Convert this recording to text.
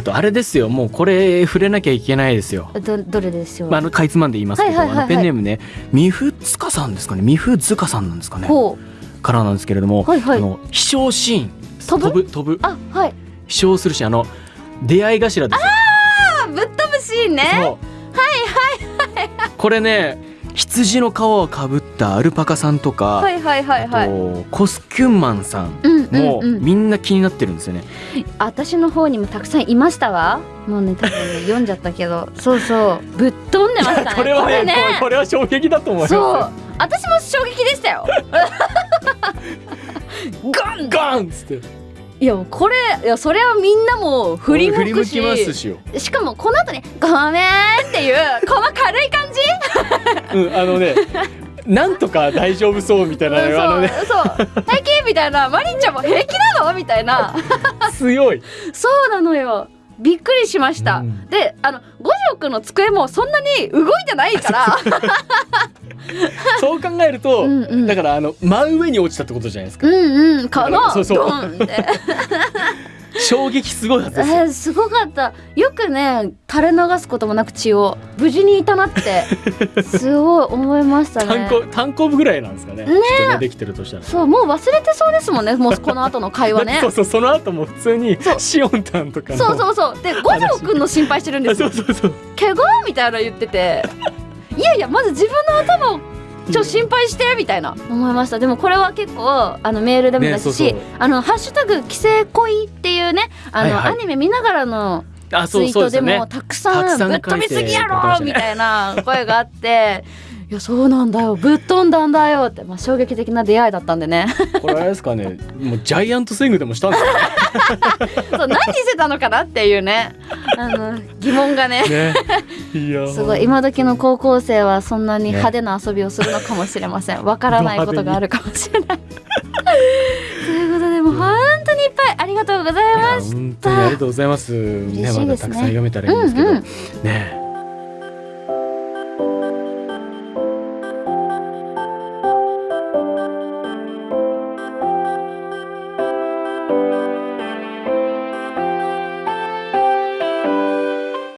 あとあれですよもうこれ触れなきゃいけないですよ。どどれでしょう、まあ、あのかいつまんで言いますけど、あのペンネームねみふつかさんですかね。みふずかさんなんですかね。ほからなんですけれども、はいはい。あの飛翔シーン。飛ぶ？飛ぶ飛ぶ。うあはい。飛翔するシーンあの出会い頭ですよ。あぶっ飛ぶシーンね。はいはいはい。これね羊の皮をかぶったアルパカさんとか、はいはいはいはい。あとコスキュンマンさんうんうんもうん。みんな気になってるんですよね。私の方にもたくさんいましたわ。もうね多分ね読んじゃったけど。そうそう。ぶっ飛んでましたね。これはねね。これは衝撃だと思います。そう。よ。私も衝撃でしたよ。ガンガンっつって。いやこれいやそれはみんなも振り向くし。きますしよ。しかもこの後に「ごめん」っていうこの軽い感じうんあのね なんとか大丈夫そうみたいなねあのね。そう。そう平気みたいなマリンちゃんも平気なの？みたいな。強い。そうなのよ。びっくりしました、うん。であの五条くんの机もそんなに動いてないから。そう考えるとうんうん。だからあの真上に落ちたってことじゃないですか。うんうん。かなそうそう衝撃すごいはずですよ。えーすごかったよくね垂れ流すこともなく血を無事にいたなって すごい思いました単ね行単行部ぐらいなんですかね。ねねできてるとしたら。そうもう忘れてそうですもんねもうこの後の会話ね そうそうその後も普通にシオンタンとかの。そうそうそうで五条くんの心配してるんです そようそうそう。怪我？みたいなの言ってていやいやまず自分の頭をちょっと心配してみたいな。思いました。でもこれは結構あのメールでもだし、ねあのハッシュタグ規制恋っていうねあの、はいはい。アニメ見ながらのツイートでもたくさんぶっ飛びすぎやろみたいな声があって。いやそうなんだよぶっ飛んだんだよって、まあ、衝撃的な出会いだったんでねこれあれですかね。もうジャイアントスイングでもしたんですか？そう何してたのかなっていうね。あの疑問がね。ね。いや。すごい。今時の高校生はそんなに派手な遊びをするのかもしれません。わからないことがあるかもしれない。ということでもう本当にいっぱいありがとうございまし本当にありがとうございます。ねね。まだたくさん読めたらいいんですけど。うんうん。ね